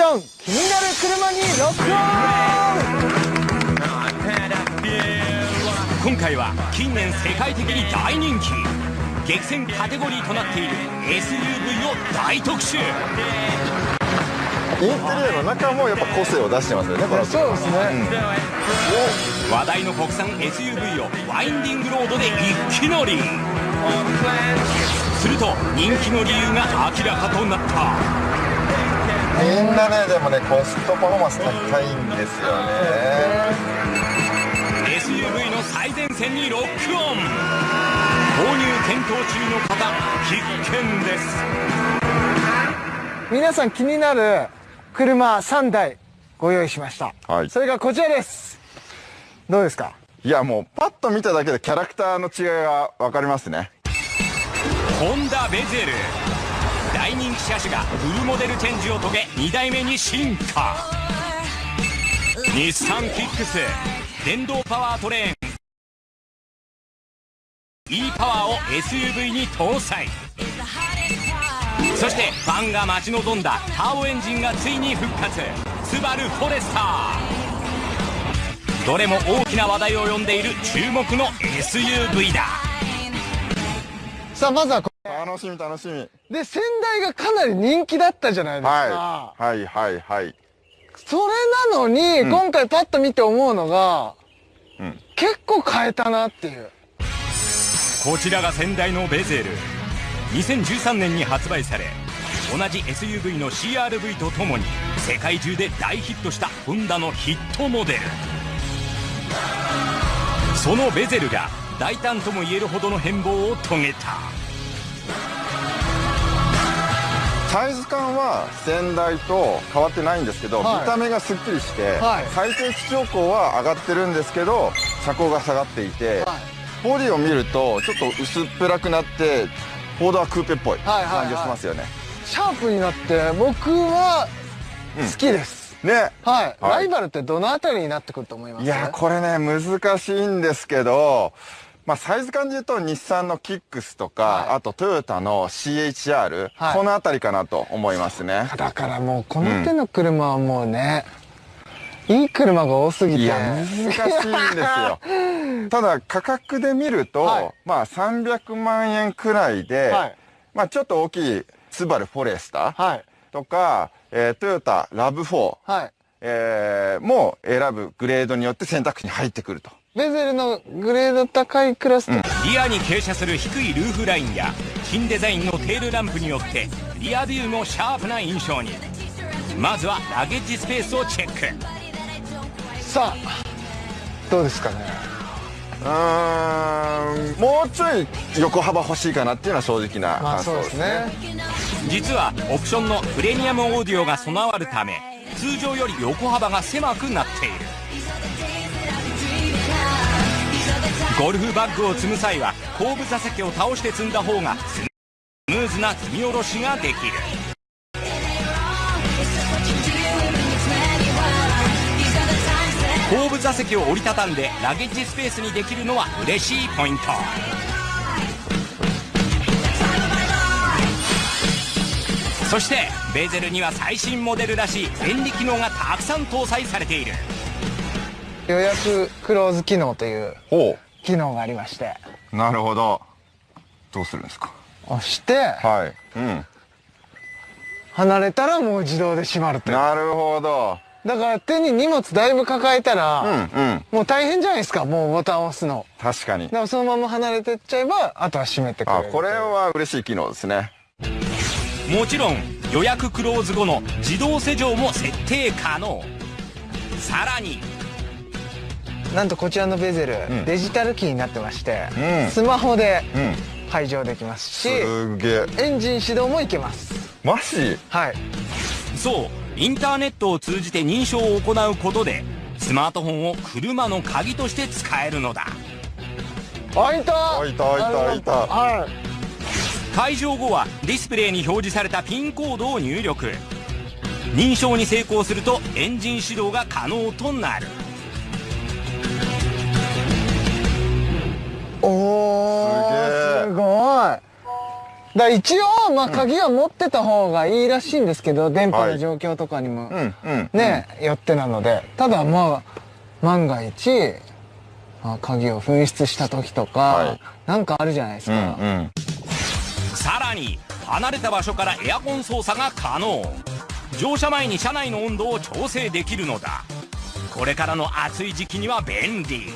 ション気になる車にロックオン。今回は近年世界的に大人気。激戦カテゴリーとなっている SUV を大特集。インテリアの中もやっぱ個性を出してますよねこのそうですね、うん、話題の国産 SUV をワインディングロードで一気乗り。すると人気の理由が明らかとなったみんなねでもねコストパフォーマンス高いんですよね。SUV の最前線にロックオン。購入検討中の方必見です。皆さん気になる車3台ご用意しました、はい、それがこちらです。どうですか？いやもうパッと見ただけでキャラクターの違いが分かりますね。ホンダベゼル大人気車種がフルモデルチェンジを遂げ2代目に進化。日産キックス電動パワートレーン。e パワーを SUV に搭載。そしてファンが待ち望んだターボエンジンがついに復活。スバルフォレスター。どれも大きな話題を呼んでいる注目の SUV だ。さあまずは楽しみ楽しみ。で先代がかなり人気だったじゃないですか、はい、はいはいはい。それなのに、うん、今回パッと見て思うのが、うん、結構変えたなっていう。こちらが先代のベゼル。2013年に発売され同じ SUV の CRV とともに世界中で大ヒットしたホンダのヒットモデル。そのベゼルが大胆ともいえるほどの変貌を遂げたサイズ感は先代と変わってないんですけど、はい、見た目がすっきりして、はい、最低基調高は上がってるんですけど車高が下がっていて、はい、ボディを見るとちょっと薄っぺらくなってフォードはクーペっぽい感じがしますよね、シャープになって僕は好きです、うん、ね、はい、ライバルってどのあたりになってくると思います？いやこれね難しいんですけどまあ、サイズ感で言うと日産のキックスとか、はい、あとトヨタの CHR、はい、この辺りかなと思いますね。だからもうこの手の車はもうね、うん、いい車が多すぎて。いや難しいんですよ。ただ価格で見ると、はい、まあ300万円くらいで、はい、まあちょっと大きいスバルフォレスターとか、えー、トヨタラブ4、はい。えー、も選ぶグレードによって選択肢に入ってくると。ベゼルのグレード高いクラス、うん、リアに傾斜する低いルーフラインや新デザインのテールランプによってリアビューもシャープな印象に。まずはラゲッジスペースをチェック。さあどうですかね。うんもうちょい横幅欲しいかなっていうのは正直な感想ですね。まあ、すね。実はオプションのプレミアムオーディオが備わるため通常より横幅が狭くなっているゴルフバッグを積む際は後部座席を倒して積んだ方がスムーズな積み下ろしができる。後部座席を折りたたんでラゲッジスペースにできるのは嬉しいポイント。そしてベーゼルには最新モデルらしい便利機能がたくさん搭載されている。予約クローズ機能という機能がありまして。なるほど。どうするんですか？押して。はい。うん。離れたらもう自動で閉まるとなるほど。だから手に荷物だいぶ抱えたら、うんうん、もう大変じゃないですか？もうボタンを押すの。確かに。だからそのまま離れてっちゃえばあとは閉めてくれるあこれは嬉しい機能ですね。もちろん予約クローズ後の自動施錠も設定可能。さらになんとこちらのベゼル、うん、デジタルキーになってまして、うん、スマホで解錠できますし、すげエンジン始動もいけます。マジ？はい。そうインターネットを通じて認証を行うことでスマートフォンを車の鍵として使えるのだ。開いた。開いた開いた開いた。はい。解錠後はディスプレイに表示されたピンコードを入力。認証に成功するとエンジン始動が可能となるだ一応、まあ、鍵は持ってた方がいいらしいんですけど、電波の状況とかにも、ね、よってなので。ただまあ、万が一、まあ、鍵を紛失した時とか、はい、なんかあるじゃないですか。うんうん、さらに、離れた場所からエアコン操作が可能。乗車前に車内の温度を調整できるのだ。これからの暑い時期には便利。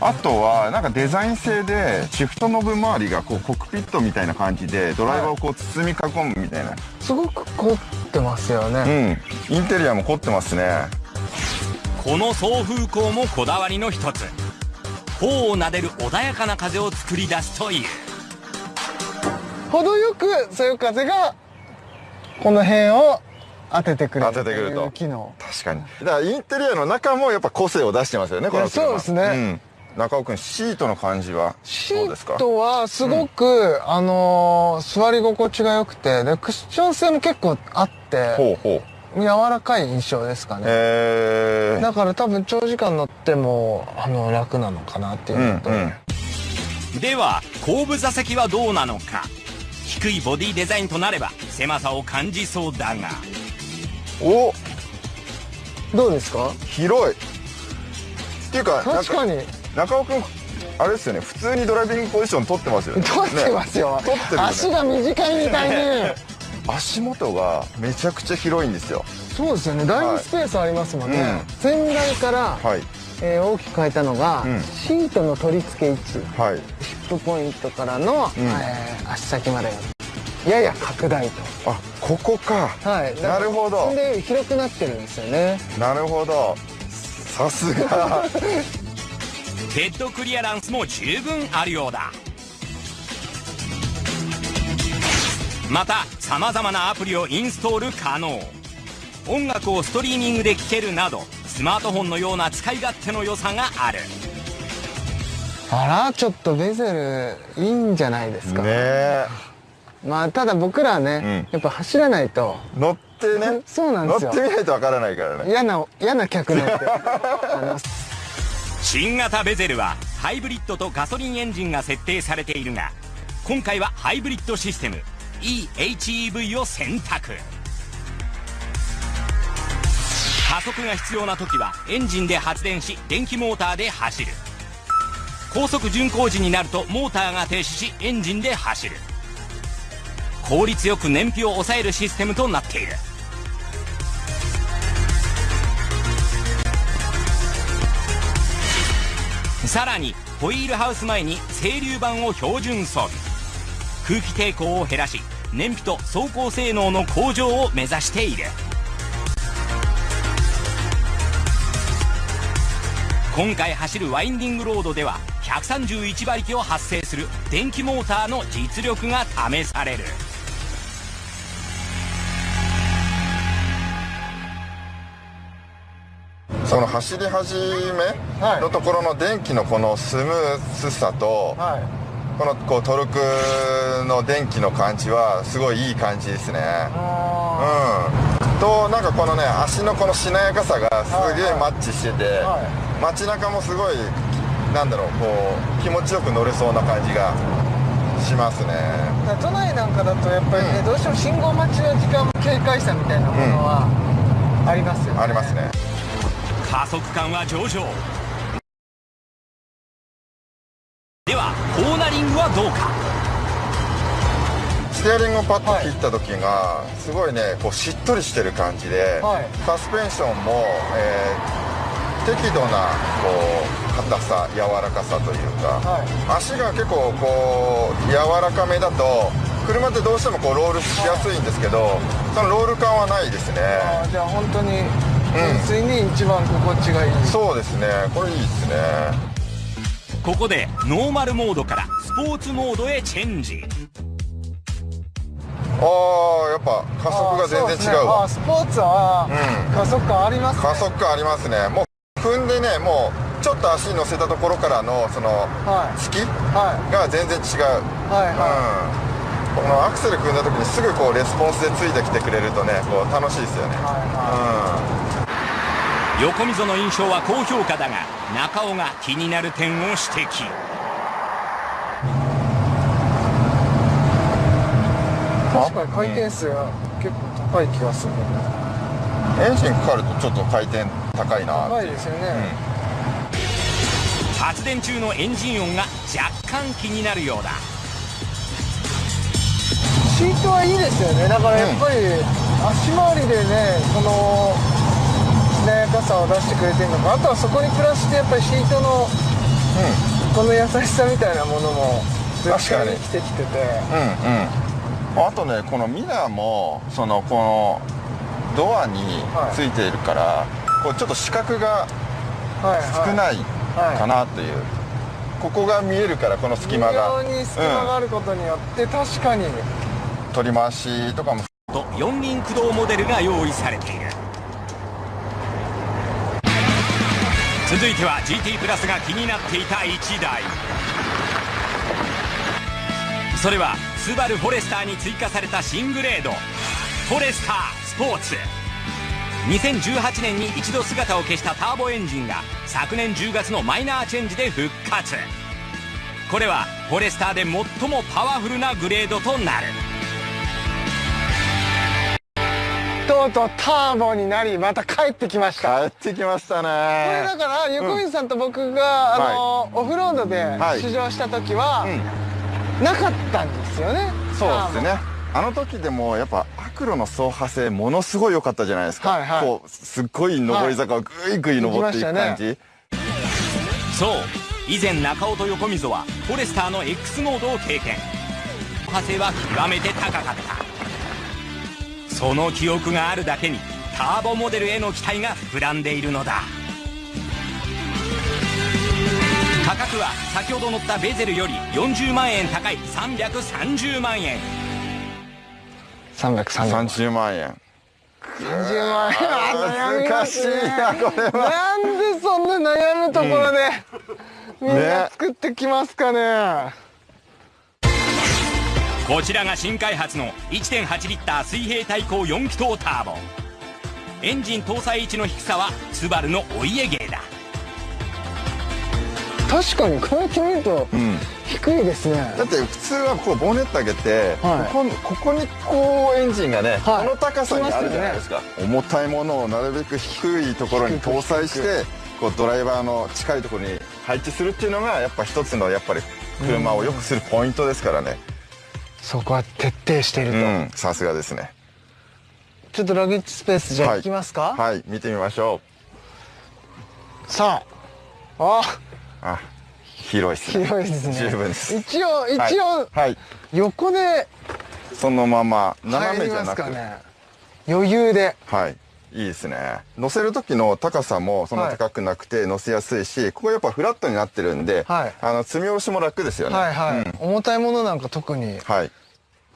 あとはなんかデザイン性でシフトノブ周りがこうコックピットみたいな感じでドライバーをこう包み囲むみたいな、すごく凝ってますよね。うんインテリアも凝ってますね。この送風口もこだわりの一つ。頬を撫でる穏やかな風を作り出すという。程よくそういう風がこの辺を当ててくれる当ててくると。機能。確かに。だからインテリアの中もやっぱ個性を出してますよねこのそうですね、うん中尾君シートの感じはどうですか？シートはすごく、うん、あのー、座り心地が良くてでクッション性も結構あってほうほう。柔らかい印象ですかね、えー、だから多分長時間乗ってもあの楽なのかなっていうのと、うんうん、では後部座席はどうなのか。低いボディデザインとなれば狭さを感じそうだが。お！どうですか？広い。っていうか確かに中尾君あれですよね普通にドライビングポジション取ってますよね。取ってますよ、ね、取ってる、ね、足が短いみたいに。足元がめちゃくちゃ広いんですよ。そうですよね。だいぶスペースありますもんね、はい。うん、先代から、はい。えー、大きく変えたのが、うん、シートの取り付け位置、はい、シップポイントからの、うん、えー、足先までやや拡大と。あここか。はい。なるほど。で広くなってるんですよね。なるほど。さすが ヘッドクリアランスも十分あるようだ。またさまざまなアプリをインストール可能。音楽をストリーミングで聴けるなどスマートフォンのような使い勝手の良さがある。あらちょっとベゼルいいんじゃないですか？ね。まあただ僕らね、うん、やっぱ走らないと。乗ってね。そうなんですよ。乗ってみないとわからないからね。嫌な嫌な客なんて 新型ベゼルはハイブリッドとガソリンエンジンが設定されているが今回はハイブリッドシステム eHEV を選択。加速が必要な時はエンジンで発電し電気モーターで走る。高速巡航時になるとモーターが停止しエンジンで走る。効率よく燃費を抑えるシステムとなっている。さらにホイールハウス前に整流板を標準装備。空気抵抗を減らし燃費と走行性能の向上を目指している。今回走るワインディングロードでは131馬力を発生する電気モーターの実力が試される。その走り始めのところの電気のこのスムースさと、はい、このこうトルクの電気の感じはすごいいい感じですね。うん。となんかこのね足のこのしなやかさがすげえマッチしてて、はい、街中もすごいなんだろうこう気持ちよく乗れそうな感じがしますね。都内なんかだとやっぱりね、うん、どうしても信号待ちの時間も警戒したみたいなものは、ありますよね。ありますね加速感は上々。ではコーナリングはどうか。ステアリングをパッと切った時が、すごいねこうしっとりしてる感じで、はい、サスペンションも、えー、適度なこう硬さ柔らかさというか、はい、足が結構こう柔らかめだと車ってどうしてもこうロールしやすいんですけどそのロール感はないですね。じゃあ本当に純粋に一番心地がいい、うん、そうですね。これいいですね。ここでノーマルモードからスポーツモードへチェンジ。ああやっぱ加速が全然違うわ、ね、スポーツは加速感ありますね、加速感ありますね。もう踏んでねもうちょっと足乗せたところからのその、はい、隙が全然違う、はいはい、うん。このアクセル組んだ時にすぐこうレスポンスでついてきてくれるとねこう楽しいですよね、はいはい、うん、横溝の印象は高評価だが中尾が気になる点を指摘。確かに回転数が結構高い気がする、エンジンかかるとちょっと回転高いな高いですよね、うん、発電中のエンジン音が若干気になるようだ。シートはいいですよね。だからやっぱり足回りでねこのしなやかさを出してくれてるのか。あとはそこにプラスしてやっぱりシートの、うん、この優しさみたいなものも確かに。生きてきてて。うんうん。あとねこのミラーもそのこのドアについているから、はい、こうちょっと視覚が少ないかなという、はいはい、ここが見えるからこの隙間が。に隙間があることによって、うん、確かに。取り回しとかも。と四輪駆動モデルが用意されている続いては GT プラスが気になっていた1台。それはスバルフォレスターに追加された新グレード。フォレスタースポーツ2018年に一度姿を消したターボエンジンが昨年10月のマイナーチェンジで復活。これはフォレスターで最もパワフルなグレードとなる。とうとうターボになりまた帰ってきました。帰ってきましたね。これだから横水さんと僕が、うん、あの、はい、オフロードで試乗した時は、はいうん。なかったんですよねそうですね。あの時でもやっぱアクロの走破性ものすごい良かったじゃないですか、はいはい、こうすっごい上り坂をグイグイ登っていく感じ、ね、そう。以前中尾と横溝はフォレスターの X モードを経験。走破性は極めて高かったその記憶があるだけにターボモデルへの期待が膨らんでいるのだ。価格は先ほど乗ったベゼルより40万円高い330万円。330万。円。30万円。難しいなこれは。なんでそんな悩むところで、うん、みんな作ってきますかねこちらが新開発の1.8リッター水平対向4気筒ターボ。エンジン搭載位置の低さはスバルのお家芸だ。確かにこうやって見ると低いですね、だって普通はこうボンネット上げて、はい、ここここにこうエンジンがね、はい、この高さにあるじゃないですか、ね、重たいものをなるべく低いところに搭載してこうドライバーの近いところに配置するっていうのがやっぱ一つのやっぱり車を良くするポイントですからね、そこは徹底していると。さすがですね。ちょっとラゲッジスペースじゃあ行きますか、はい、はい、見てみましょう。さあ。あ。あ広いですね。広いですね。十分です。一応一応、はい、横でそのまま斜めじゃなく。ね余裕で。はいいいですね。乗せる時の高さもそんな高くなくて乗せやすいし、はい、ここやっぱフラットになってるんで、はい、あの積み下ろしも楽ですよね。はいはい、うん、重たいものなんか特に。はい。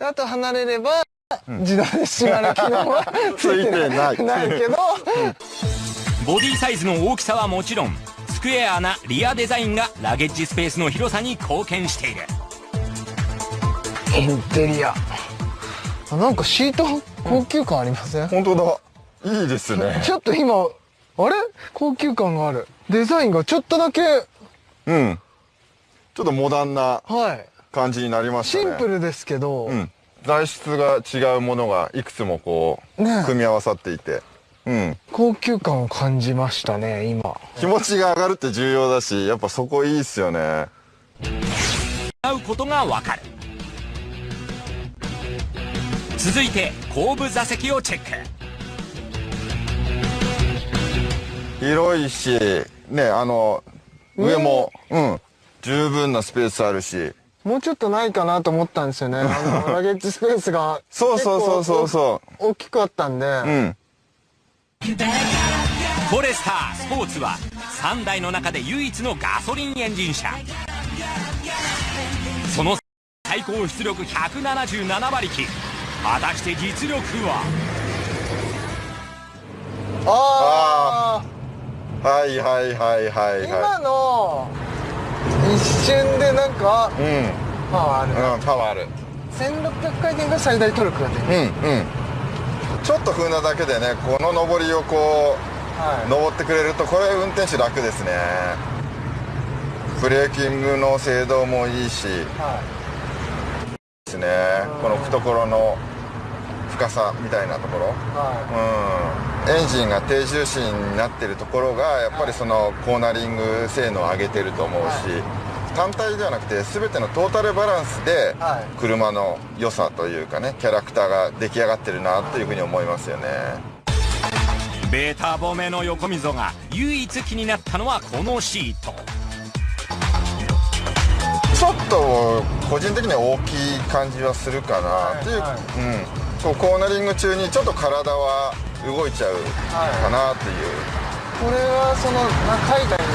あと離れれば、うん、自動で閉まる機能は ついてない。ない。けど、ボディサイズの大きさはもちろんクエアなリアデザインがラゲッジスペースの広さに貢献している。インテリア。なんかシート高級感ありません、うん、本当だいいですね。ちょっと今あれ？高級感がある。デザインがちょっとだけ。うん。ちょっとモダンな感じになりましたね、シンプルですけど、うん、材質が違うものがいくつもこう、ね、組み合わさっていて。うん、高級感を感じましたね今。気持ちが上がるって重要だしやっぱそこいいっすよね。合うことがわかる。続いて後部座席をチェック広いしねあの上もうん。十分なスペースあるし。もうちょっとないかなと思ったんですよね。あの ラゲッジスペースがそうそうそうそうそう。大きくあったんで。うん。フォレスタースポーツは3台の中で唯一のガソリンエンジン車。その最高出力177馬力。果たして実力は？ああはいはいはいはいはい。今の一瞬でなんか、うん、パワーある、うん、パワーある。1600回転が最大トルクだねうんうん。ちょっと踏んだだけでねこの上りをこう、はい、登ってくれるとこれ運転手楽ですね。ブレーキングの精度もいいし、はい、ですね。この懐の深さみたいなところ、はい。うん、エンジンが低重心になってるところがやっぱりそのコーナリング性能を上げてると思うし、はい、単体ではなくて全てのトータルバランスで車の良さというかねキャラクターが出来上がってるなというふうに思いますよね。ベータ褒めの横溝が唯一気になったのはこのシート。ちょっと個人的には大きい感じはするかなっていう、はいはい、うん、そうコーナリング中にちょっと体は動いちゃうかなっていう、これはその海外の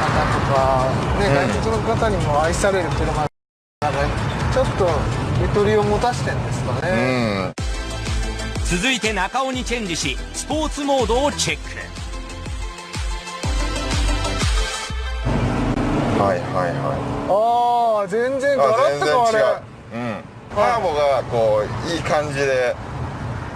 方とか、ね、外国の方にも愛される車なので、ちょっとゆとりを持たしてんですかね、うん、続いて中尾にチェンジしスポーツモードをチェック。はいはいはい。ああ全然ガラッと変わるう。んターボがこういい感じで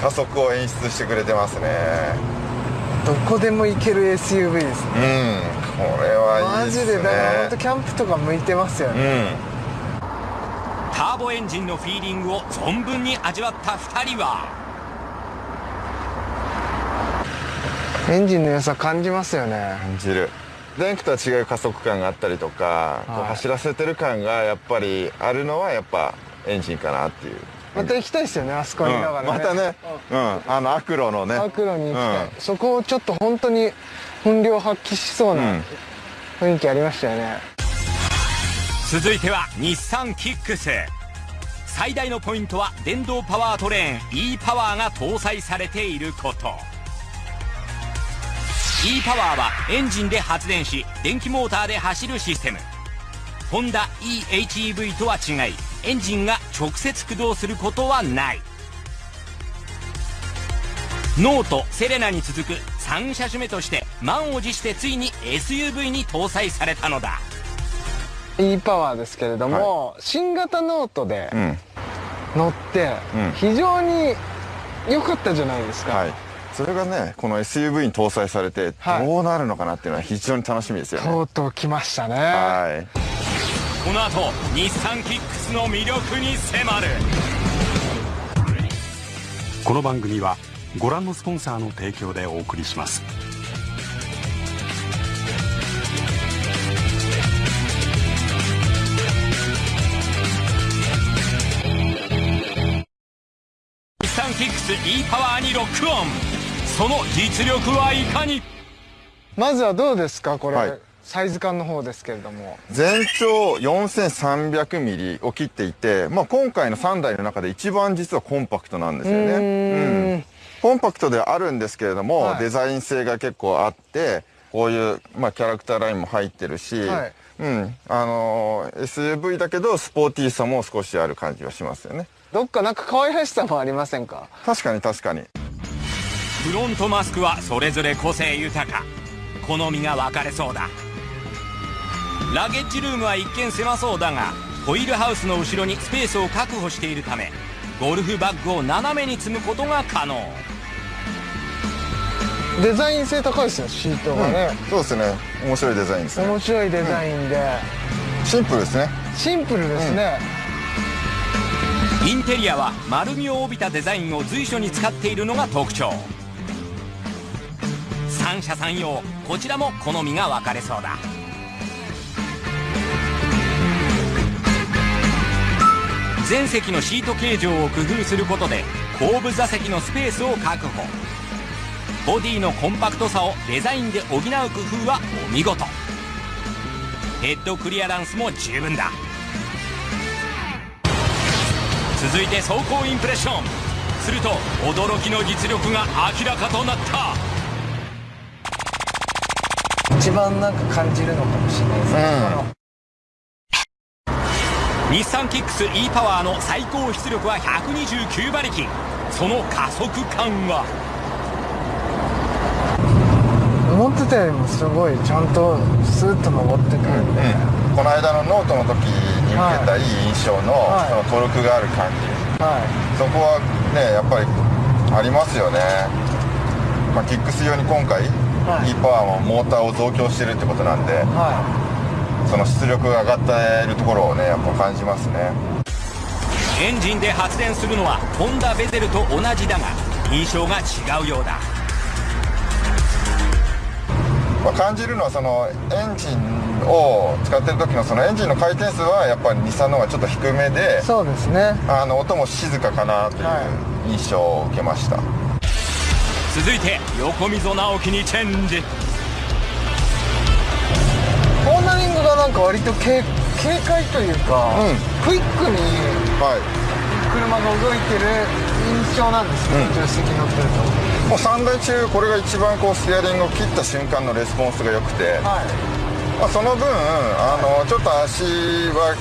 加速を演出してくれてますね。どこでも行ける SUV ですね。うんこれはいいですね。マジでだから本当キャンプとか向いてますよね、うん、ターボエンジンのフィーリングを存分に味わった2人は。エンジンの良さ感じますよね。感じる。電気とは違う加速感があったりとか、はい、こう走らせてる感がやっぱりあるのはやっぱエンジンかなっていう。また行きたいですよねあそこにだからね、うん、またね、うん、あのアクロのね。アクロに行きたい、うん、そこをちょっと本当に本領発揮しそうな雰囲気ありましたよね、続いては日産キックス。最大のポイントは電動パワートレーン e パワーが搭載されていること。e パワーはエンジンで発電し電気モーターで走るシステム。ホンダ eHEV とは違いエンジンが直接駆動することはない。ノートセレナに続く3車種目として満を持してついに SUV に搭載されたのだ。e パワーですけれども、はい、新型ノートで乗って非常に良かったじゃないですか、はい。それがねこの SUV に搭載されてどうなるのかなっていうのは非常に楽しみですよね、とうとう来ましたね。はいこの後日産キックスの魅力に迫る。この番組はご覧のスポンサーの提供でお送りします。日産キックス e パワーにロックオン。その実力はいかに？まずはどうですかこれ、はい、サイズ感の方ですけれども。全長 4300mm を切っていて、まあ、今回の3台の中で一番実はコンパクトなんですよね。うん。コンパクトではあるんですけれども、はい、デザイン性が結構あってこういう、まあ、キャラクターラインも入ってるし、はい、うん。あのー、SUV だけどスポーティーさも少しある感じがしますよね。どっかなんか可愛らしさもありませんか？確かに確かに。フロントマスクはそれぞれ個性豊か。好みが分かれそうだラゲッジルームは一見狭そうだがホイールハウスの後ろにスペースを確保しているためゴルフバッグを斜めに積むことが可能。デザイン性高いですよシートがね、うん、そうですね。面白いデザインですね。面白いデザインで、うん、シンプルですね。シンプルですね、うん、インテリアは丸みを帯びたデザインを随所に使っているのが特徴。三者三様こちらも好みが分かれそうだ全席のシート形状を工夫することで後部座席のスペースを確保。ボディのコンパクトさをデザインで補う工夫はお見事。ヘッドクリアランスも十分だ。続いて走行インプレッション。すると驚きの実力が明らかとなった。一番なんか感じるのかもしれないですね、うん、日産キックス e パワーの最高出力は129馬力。その加速感は？思ってたよりもすごいちゃんとスーッと登ってくるんで、うん、この間のノートの時に受けたいい印象の,、そのトルクがある感じ、はい、そこはねやっぱりありますよね、まあ、キックス用に今回 E パワーもモーターを増強してるってことなんで、はい、その出力が上がっているところをねやっぱ感じますね。エンジンで発電するのはホンダベゼルと同じだが印象が違うようだ。まあ、感じるのはそのエンジンを使ってる時のそのエンジンの回転数はやっぱり日産の方がちょっと低めでそうですね。あの音も静かかなという印象を受けました、はい、続いて横溝直樹にチェンジなんか割と軽軽快というか、うん、クイックに車が動いてる印象なんですね、うん、助手席乗ってると。もう3台中これが一番こうステアリングを切った瞬間のレスポンスが良くて、はい、まあ、その分あのちょっと足は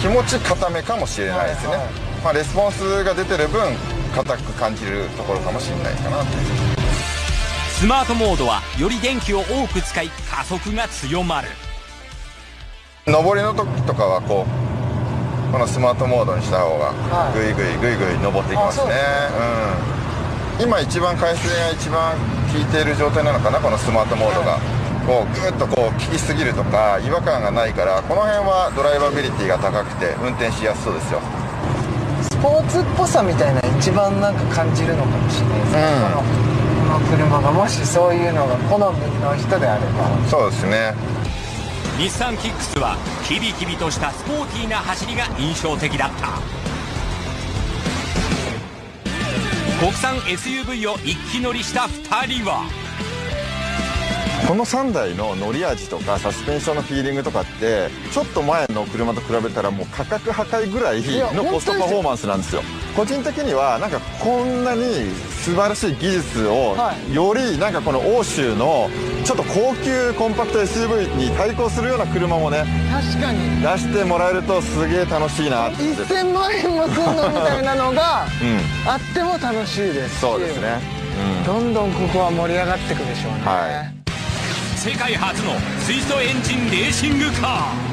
気持ち固めかもしれないですね、はいはい、まあ、レスポンスが出てる分硬く感じるところかもしれないかなスマートモードはより電気を多く使い加速が強まる上りの時とかはこうこのスマートモードにした方がグイグイグイグイ登っていきますね、うん。今一番回数が一番効いている状態なのかなこのスマートモードが。こうグッとこう効きすぎるとか違和感がないからこの辺はドライバビリティが高くて運転しやすそうですよ。スポーツっぽさみたいな一番なんか感じるのかもしれないですね、うん、この車がもしそういうのが好みの人であれば。そうですね日産キックスはキビキビとしたスポーティーな走りが印象的だった。国産 SUV を一気乗りした2人はこの3台の乗り味とかサスペンションのフィーリングとかってちょっと前の車と比べたらもう価格破壊ぐらいのコストパフォーマンスなんですよ。個人的にはなんかこんなに素晴らしい技術を、よりなんかこの欧州のちょっと高級コンパクト SUV に対抗するような車もね確かに。出してもらえるとすげえ楽しいなって。1000万円もすんのみたいなのが、あっても楽しいですそうですね、うん、どんどんここは盛り上がっていくでしょうね、はい、世界初の水素エンジンレーシングカー。